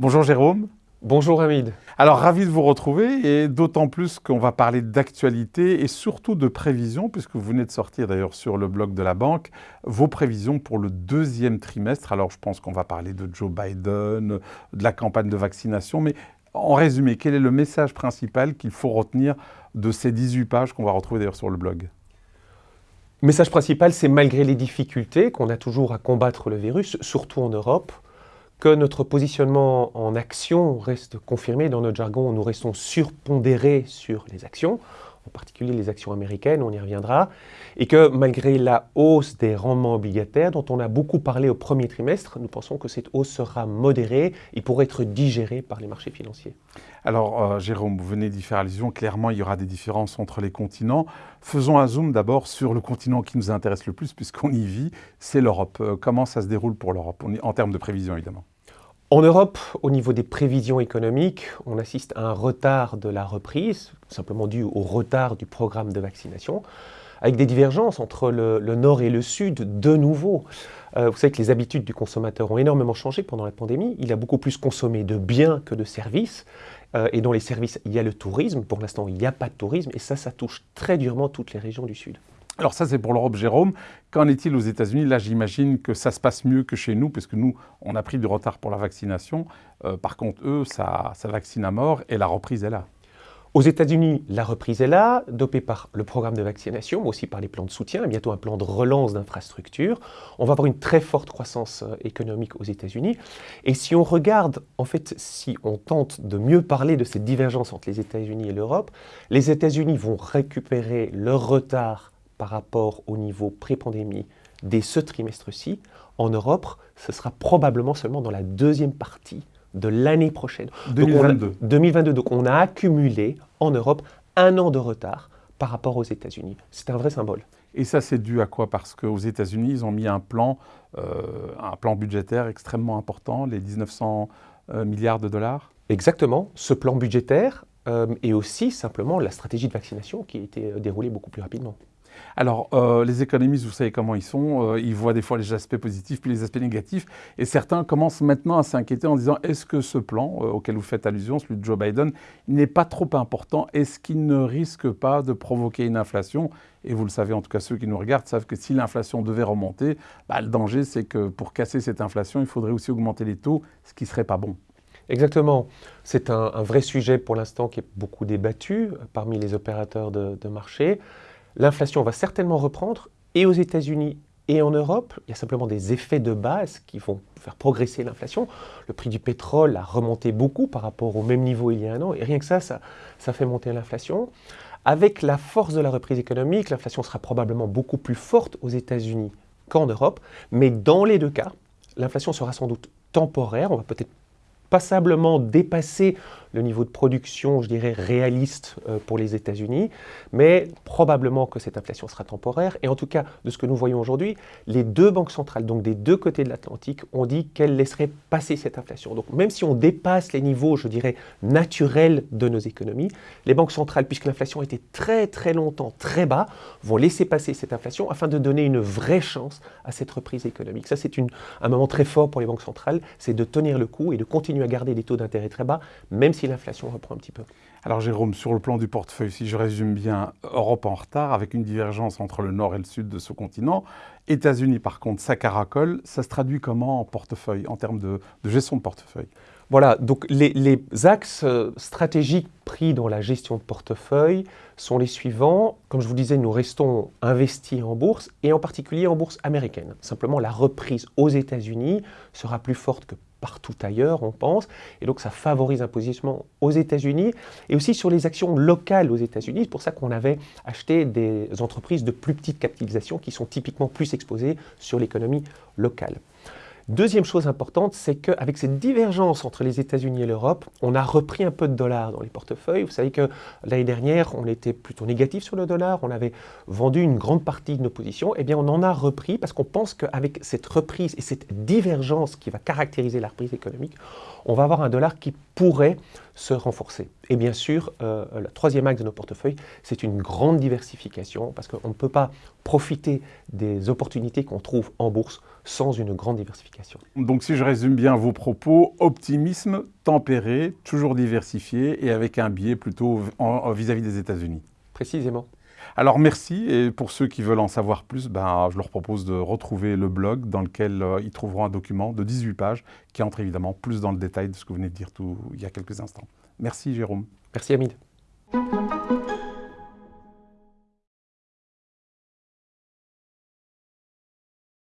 Bonjour Jérôme. Bonjour Hamid. Alors ravi de vous retrouver et d'autant plus qu'on va parler d'actualité et surtout de prévisions puisque vous venez de sortir d'ailleurs sur le blog de la banque vos prévisions pour le deuxième trimestre. Alors je pense qu'on va parler de Joe Biden, de la campagne de vaccination, mais en résumé, quel est le message principal qu'il faut retenir de ces 18 pages qu'on va retrouver d'ailleurs sur le blog? Le message principal, c'est malgré les difficultés qu'on a toujours à combattre le virus, surtout en Europe, que notre positionnement en action reste confirmé. Dans notre jargon, nous restons surpondérés sur les actions, en particulier les actions américaines, on y reviendra, et que malgré la hausse des rendements obligataires, dont on a beaucoup parlé au premier trimestre, nous pensons que cette hausse sera modérée et pourrait être digérée par les marchés financiers. Alors, euh, Jérôme, vous venez d'y faire allusion. Clairement, il y aura des différences entre les continents. Faisons un zoom d'abord sur le continent qui nous intéresse le plus, puisqu'on y vit, c'est l'Europe. Euh, comment ça se déroule pour l'Europe, en termes de prévision, évidemment en Europe, au niveau des prévisions économiques, on assiste à un retard de la reprise, simplement dû au retard du programme de vaccination, avec des divergences entre le, nord et le sud de nouveau. Euh, vous savez que les habitudes du consommateur ont énormément changé pendant la pandémie. Il a beaucoup plus consommé de biens que de services. Euh, et dans les services, il y a le tourisme. Pour l'instant, il n'y a pas de tourisme. Et ça, ça touche très durement toutes les régions du Sud. Alors ça, c'est pour l'Europe, Jérôme. Qu'en est-il aux États-Unis? Là, j'imagine que ça se passe mieux que chez nous, puisque nous, on a pris du retard pour la vaccination. Euh, par contre, eux, ça, ça vaccine à mort et la reprise est là. Aux États-Unis, la reprise est là, dopée par le programme de vaccination, mais aussi par les plans de soutien, et bientôt un plan de relance d'infrastructures. On va avoir une très forte croissance euh, économique aux États-Unis. Et si on regarde, en fait, si on tente de mieux parler de cette divergence entre les États-Unis et l'Europe, les États-Unis vont récupérer leur retard par rapport au niveau pré-pandémie dès ce trimestre-ci, en Europe, ce sera probablement seulement dans la deuxième partie de l'année prochaine. 2022. Donc 2022. Donc on a accumulé en Europe un an de retard par rapport aux États-Unis. C'est un vrai symbole. Et ça, c'est dû à quoi? Parce qu'aux États-Unis, ils ont mis un plan, euh, un plan budgétaire extrêmement important, les 1900 euh, milliards de dollars Exactement. Ce plan budgétaire euh, et aussi simplement la stratégie de vaccination qui a été déroulée beaucoup plus rapidement. Alors, euh, les économistes, vous savez comment ils sont, euh, ils voient des fois les aspects positifs puis les aspects négatifs, et certains commencent maintenant à s'inquiéter en disant est-ce que ce plan euh, auquel vous faites allusion, celui de Joe Biden, n'est pas trop important? Est-ce qu'il ne risque pas de provoquer une inflation? Et vous le savez, en tout cas ceux qui nous regardent savent que si l'inflation devait remonter, bah, le danger c'est que pour casser cette inflation, il faudrait aussi augmenter les taux, ce qui ne serait pas bon. Exactement. C'est un, vrai sujet pour l'instant qui est beaucoup débattu parmi les opérateurs de, de marché. L'inflation va certainement reprendre, et aux États-Unis et en Europe, il y a simplement des effets de base qui vont faire progresser l'inflation. Le prix du pétrole a remonté beaucoup par rapport au même niveau il y a un an, et rien que ça, ça, fait monter l'inflation. Avec la force de la reprise économique, l'inflation sera probablement beaucoup plus forte aux États-Unis qu'en Europe, mais dans les deux cas, l'inflation sera sans doute temporaire, on va peut-être passablement dépasser le niveau de production, je dirais, réaliste euh, pour les États-Unis, mais probablement que cette inflation sera temporaire. Et en tout cas, de ce que nous voyons aujourd'hui, les deux banques centrales, donc des deux côtés de l'Atlantique, ont dit qu'elles laisseraient passer cette inflation. Donc même si on dépasse les niveaux, je dirais, naturels de nos économies, les banques centrales, puisque l'inflation était très très longtemps très bas, vont laisser passer cette inflation afin de donner une vraie chance à cette reprise économique. Ça, c'est un moment très fort pour les banques centrales, c'est de tenir le coup et de continuer à garder des taux d'intérêt très bas, même l'inflation reprend un petit peu. Alors Jérôme, sur le plan du portefeuille, si je résume bien, Europe en retard, avec une divergence entre le nord et le sud de ce continent. États-Unis, par contre, ça caracole. Ça se traduit comment en portefeuille, en termes de, gestion de portefeuille? Voilà, donc les, les, axes euh, stratégiques pris dans la gestion de portefeuille sont les suivants. Comme je vous disais, nous restons investis en bourse, et en particulier en bourse américaine. Simplement, la reprise aux États-Unis sera plus forte que partout ailleurs, on pense. Et donc ça favorise un positionnement aux États-Unis et aussi sur les actions locales aux États-Unis. C'est pour ça qu'on avait acheté des entreprises de plus petite capitalisation qui sont typiquement plus exposées sur l'économie locale. Deuxième chose importante, c'est qu'avec cette divergence entre les États-Unis et l'Europe, on a repris un peu de dollars dans les portefeuilles. Vous savez que l'année dernière, on était plutôt négatif sur le dollar, on avait vendu une grande partie de nos positions. Eh bien, on en a repris parce qu'on pense qu'avec cette reprise et cette divergence qui va caractériser la reprise économique, on va avoir un dollar qui pourrait se renforcer. Et bien sûr, euh, la troisième axe de nos portefeuilles, c'est une grande diversification parce qu'on ne peut pas profiter des opportunités qu'on trouve en bourse sans une grande diversification. Donc si je résume bien vos propos, optimisme tempéré, toujours diversifié et avec un biais plutôt vis-à-vis des États-Unis. Précisément. Alors merci, et pour ceux qui veulent en savoir plus, ben, je leur propose de retrouver le blog dans lequel euh, ils trouveront un document de 18 pages qui entre évidemment plus dans le détail de ce que vous venez de dire tout, il y a quelques instants. Merci Jérôme. Merci Hamid.